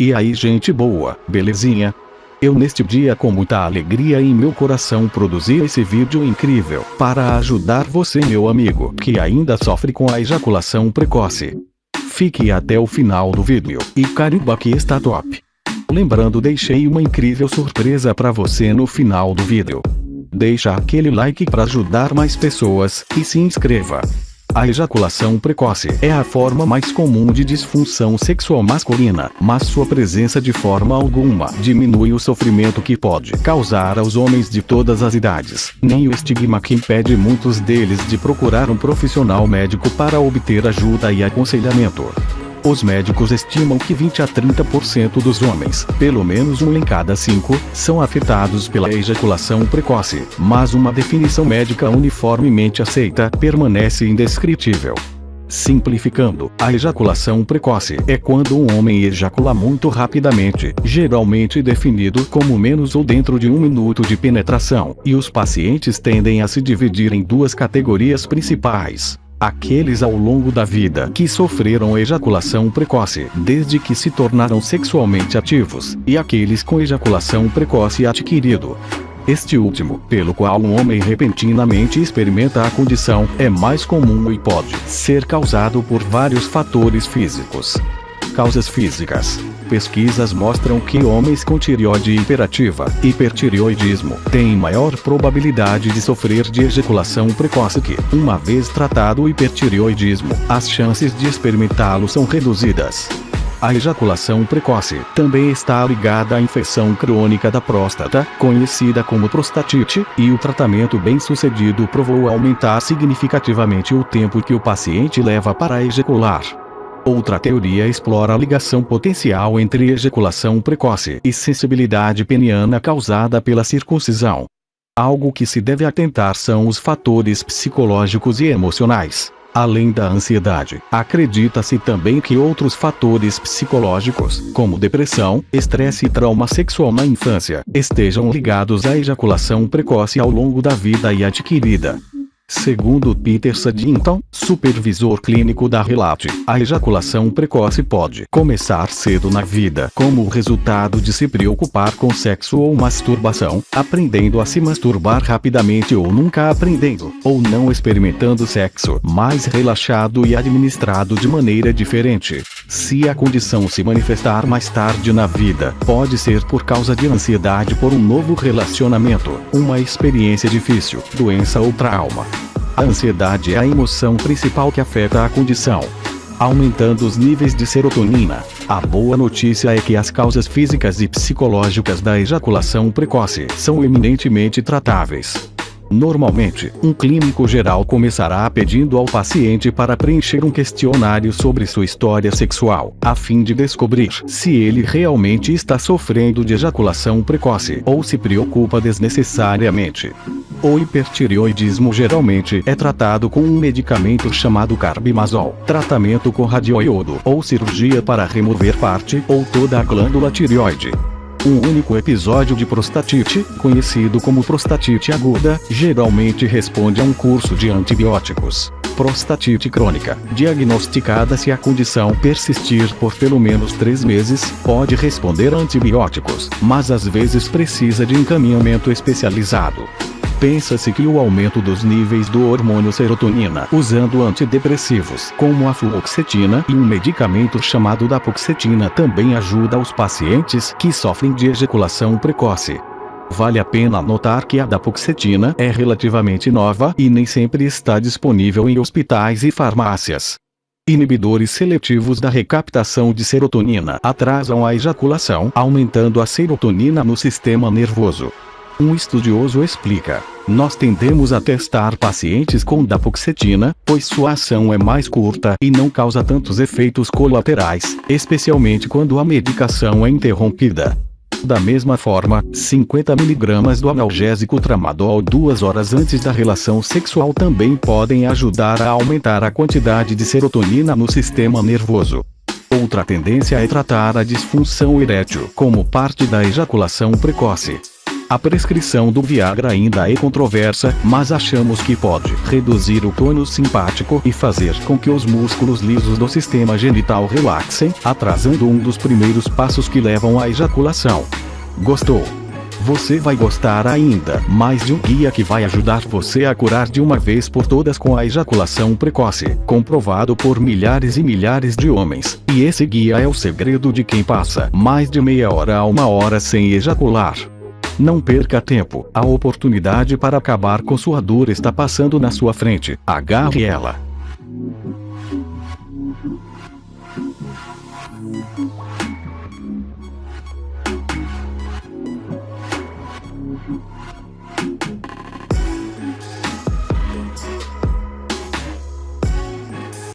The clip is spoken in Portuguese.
E aí gente boa, belezinha? Eu neste dia com muita alegria em meu coração produzi esse vídeo incrível, para ajudar você meu amigo que ainda sofre com a ejaculação precoce. Fique até o final do vídeo, e caramba que está top. Lembrando deixei uma incrível surpresa para você no final do vídeo. Deixa aquele like para ajudar mais pessoas, e se inscreva. A ejaculação precoce é a forma mais comum de disfunção sexual masculina, mas sua presença de forma alguma diminui o sofrimento que pode causar aos homens de todas as idades, nem o estigma que impede muitos deles de procurar um profissional médico para obter ajuda e aconselhamento. Os médicos estimam que 20 a 30% dos homens, pelo menos um em cada cinco, são afetados pela ejaculação precoce, mas uma definição médica uniformemente aceita permanece indescritível. Simplificando, a ejaculação precoce é quando um homem ejacula muito rapidamente, geralmente definido como menos ou dentro de um minuto de penetração, e os pacientes tendem a se dividir em duas categorias principais. Aqueles ao longo da vida que sofreram ejaculação precoce desde que se tornaram sexualmente ativos, e aqueles com ejaculação precoce adquirido. Este último, pelo qual um homem repentinamente experimenta a condição, é mais comum e pode ser causado por vários fatores físicos. Causas físicas Pesquisas mostram que homens com tireoide hiperativa, hipertireoidismo, têm maior probabilidade de sofrer de ejaculação precoce que, uma vez tratado o hipertireoidismo, as chances de experimentá-lo são reduzidas. A ejaculação precoce também está ligada à infecção crônica da próstata, conhecida como prostatite, e o tratamento bem-sucedido provou aumentar significativamente o tempo que o paciente leva para ejacular. Outra teoria explora a ligação potencial entre ejaculação precoce e sensibilidade peniana causada pela circuncisão. Algo que se deve atentar são os fatores psicológicos e emocionais. Além da ansiedade, acredita-se também que outros fatores psicológicos, como depressão, estresse e trauma sexual na infância, estejam ligados à ejaculação precoce ao longo da vida e adquirida. Segundo Peter Saddington, supervisor clínico da Relate, a ejaculação precoce pode começar cedo na vida como resultado de se preocupar com sexo ou masturbação, aprendendo a se masturbar rapidamente ou nunca aprendendo, ou não experimentando sexo mais relaxado e administrado de maneira diferente. Se a condição se manifestar mais tarde na vida, pode ser por causa de ansiedade por um novo relacionamento, uma experiência difícil, doença ou trauma. A ansiedade é a emoção principal que afeta a condição, aumentando os níveis de serotonina. A boa notícia é que as causas físicas e psicológicas da ejaculação precoce são eminentemente tratáveis. Normalmente, um clínico geral começará pedindo ao paciente para preencher um questionário sobre sua história sexual, a fim de descobrir se ele realmente está sofrendo de ejaculação precoce ou se preocupa desnecessariamente. O hipertireoidismo geralmente é tratado com um medicamento chamado carbimazol, tratamento com radioiodo ou cirurgia para remover parte ou toda a glândula tireoide. Um único episódio de prostatite, conhecido como prostatite aguda, geralmente responde a um curso de antibióticos. Prostatite crônica, diagnosticada se a condição persistir por pelo menos três meses, pode responder a antibióticos, mas às vezes precisa de encaminhamento especializado. Pensa-se que o aumento dos níveis do hormônio serotonina usando antidepressivos como a fluoxetina e um medicamento chamado dapoxetina também ajuda os pacientes que sofrem de ejaculação precoce. Vale a pena notar que a dapoxetina é relativamente nova e nem sempre está disponível em hospitais e farmácias. Inibidores seletivos da recaptação de serotonina atrasam a ejaculação, aumentando a serotonina no sistema nervoso. Um estudioso explica. Nós tendemos a testar pacientes com dapoxetina, pois sua ação é mais curta e não causa tantos efeitos colaterais, especialmente quando a medicação é interrompida. Da mesma forma, 50 mg do analgésico tramadol duas horas antes da relação sexual também podem ajudar a aumentar a quantidade de serotonina no sistema nervoso. Outra tendência é tratar a disfunção erétil como parte da ejaculação precoce. A prescrição do Viagra ainda é controversa, mas achamos que pode reduzir o tônus simpático e fazer com que os músculos lisos do sistema genital relaxem, atrasando um dos primeiros passos que levam à ejaculação. Gostou? Você vai gostar ainda mais de um guia que vai ajudar você a curar de uma vez por todas com a ejaculação precoce, comprovado por milhares e milhares de homens. E esse guia é o segredo de quem passa mais de meia hora a uma hora sem ejacular. Não perca tempo, a oportunidade para acabar com sua dor está passando na sua frente, agarre ela.